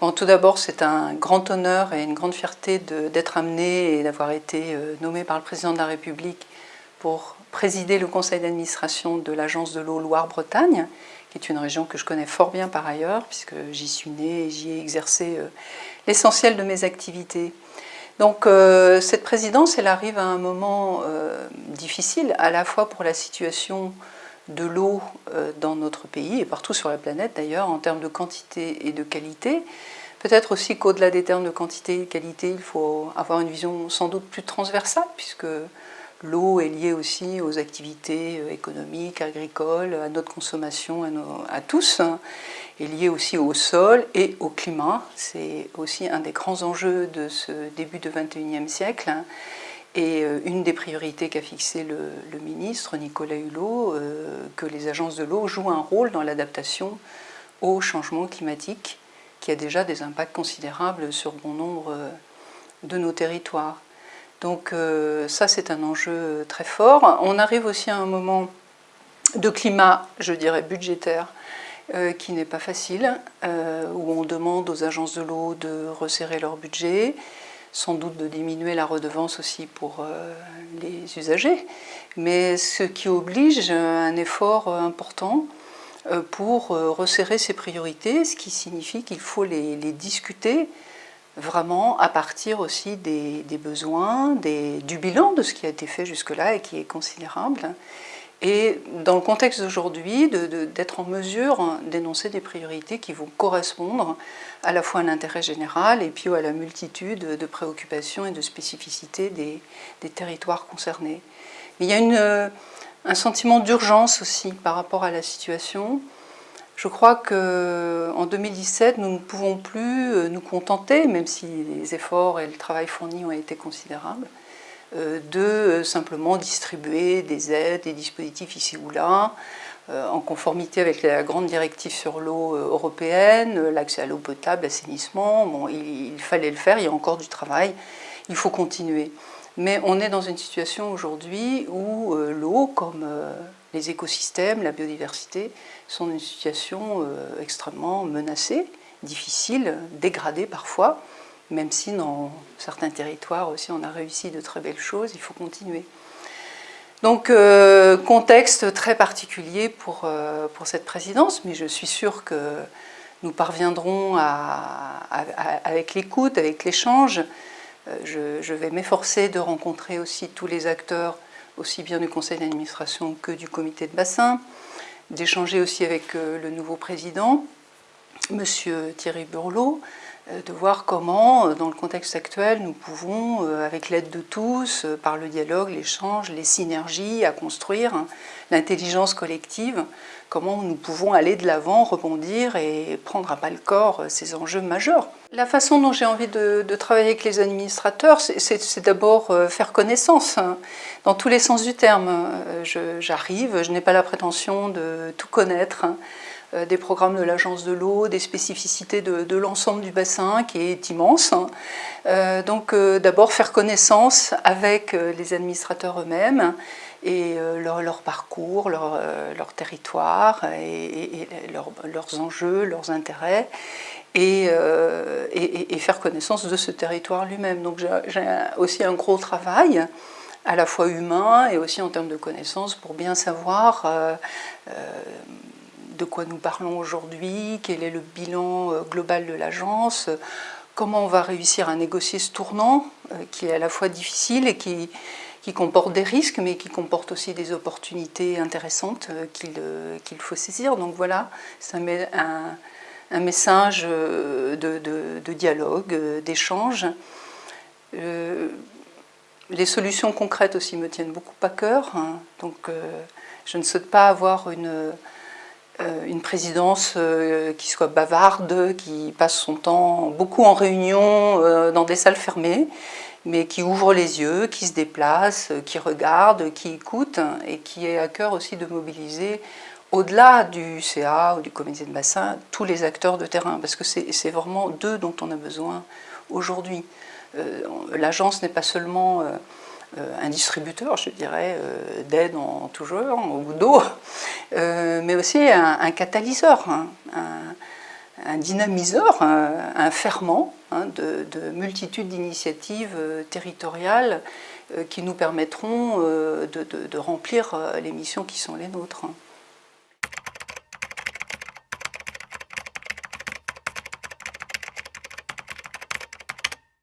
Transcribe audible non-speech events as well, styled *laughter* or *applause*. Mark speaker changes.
Speaker 1: Tout d'abord, c'est un grand honneur et une grande fierté d'être amené et d'avoir été euh, nommé par le président de la République pour présider le conseil d'administration de l'agence de l'eau Loire-Bretagne, qui est une région que je connais fort bien par ailleurs, puisque j'y suis née et j'y ai exercé euh, l'essentiel de mes activités. Donc euh, cette présidence, elle arrive à un moment difficile, à la fois pour la situation de l'eau euh, dans notre pays et partout sur la planète d'ailleurs en termes de quantité et de qualité. Peut-être aussi qu'au-delà des termes de quantité et qualité, il faut avoir une vision sans doute plus transversale puisque l'eau est liée aussi aux activités euh, économiques, agricoles, à notre consommation, à, tous, hein, est liée aussi au sol et au climat. C'est aussi un des grands enjeux de ce début du 21e siècle. Et euh, une des priorités qu'a fixé le, ministre Nicolas Hulot, euh, que les agences de l'eau jouent un rôle dans l'adaptation au changement climatique, qui a déjà des impacts considérables sur bon nombre euh, de nos territoires. Donc ça, c'est un enjeu très fort. On arrive aussi à un moment de climat, je dirais, budgétaire, qui n'est pas facile, où on demande aux agences de l'eau de resserrer leur budget, sans doute de diminuer la redevance aussi pour euh, les usagers, mais ce qui oblige un effort euh, important euh, pour resserrer ces priorités, ce qui signifie qu'il faut les, discuter vraiment à partir aussi des, besoins, du bilan de ce qui a été fait jusque-là et qui est considérable, et dans le contexte d'aujourd'hui, d'être en mesure d'énoncer des priorités qui vont correspondre à la fois à l'intérêt général et puis à la multitude de préoccupations et de spécificités des, territoires concernés. Il y a un sentiment d'urgence aussi par rapport à la situation. Je crois qu'en 2017, nous ne pouvons plus euh, nous contenter, même si les efforts et le travail fourni ont été considérables, de euh, simplement distribuer des aides, des dispositifs ici ou là, euh, en conformité avec la grande directive sur l'eau européenne, l'accès à l'eau potable, l'assainissement. Bon, il, fallait le faire, il y a encore du travail, il faut continuer. Mais on est dans une situation aujourd'hui où l'eau, comme les écosystèmes, la biodiversité, sont dans une situation extrêmement menacée, difficile, dégradée parfois même si dans certains territoires aussi on a réussi de très belles choses, il faut continuer. Donc euh, contexte très particulier pour, euh, pour cette présidence, mais je suis sûre que nous parviendrons avec l'écoute, avec l'échange. Euh, je, je, vais m'efforcer de rencontrer aussi tous les acteurs, aussi bien du conseil d'administration que du comité de bassin, d'échanger aussi avec le nouveau président, Monsieur Thierry Burlot, de voir comment, euh, dans le contexte actuel, nous pouvons, euh, avec l'aide de tous, par le dialogue, l'échange, les synergies à construire, hein, l'intelligence collective, comment nous pouvons aller de l'avant, rebondir et prendre à bas le corps ces enjeux majeurs. La façon dont j'ai envie de, travailler avec les administrateurs, c'est d'abord faire connaissance, hein, dans tous les sens du terme. J'arrive, je, n'ai pas la prétention de tout connaître, hein. Euh, des programmes de l'agence de l'eau, des spécificités de, l'ensemble du bassin qui est immense. Euh, donc euh, d'abord faire connaissance avec les administrateurs eux-mêmes et leur, parcours, leur, territoire et, leurs enjeux, leurs intérêts et, faire connaissance de ce territoire lui-même. Donc j'ai aussi un gros travail à la fois humain et aussi en termes de connaissances pour bien savoir de quoi nous parlons aujourd'hui, quel est le bilan euh, global de l'agence, comment on va réussir à négocier ce tournant euh, qui est à la fois difficile et qui, qui comporte des risques mais qui comporte aussi des opportunités intéressantes euh, qu'il faut saisir. Donc voilà, ça met un, un message de, de, dialogue, d'échange. les solutions concrètes aussi me tiennent beaucoup à cœur, hein. donc je ne souhaite pas avoir une euh, une présidence euh, qui soit bavarde, qui passe son temps beaucoup en réunion euh, dans des salles fermées, mais qui ouvre les yeux, qui se déplace, qui regarde, qui écoute et qui est à cœur aussi de mobiliser au-delà du CA ou du comité de bassin, tous les acteurs de terrain, parce que c'est vraiment d'eux dont on a besoin aujourd'hui. L'agence n'est pas seulement euh, euh, un distributeur, je dirais, euh, d'aide en tout genre, au bout d'eau, *laughs* euh, mais aussi un, catalyseur, hein, un, un, dynamiseur, un, ferment hein, de, multitudes d'initiatives territoriales qui nous permettront de, remplir les missions qui sont les nôtres. Hein.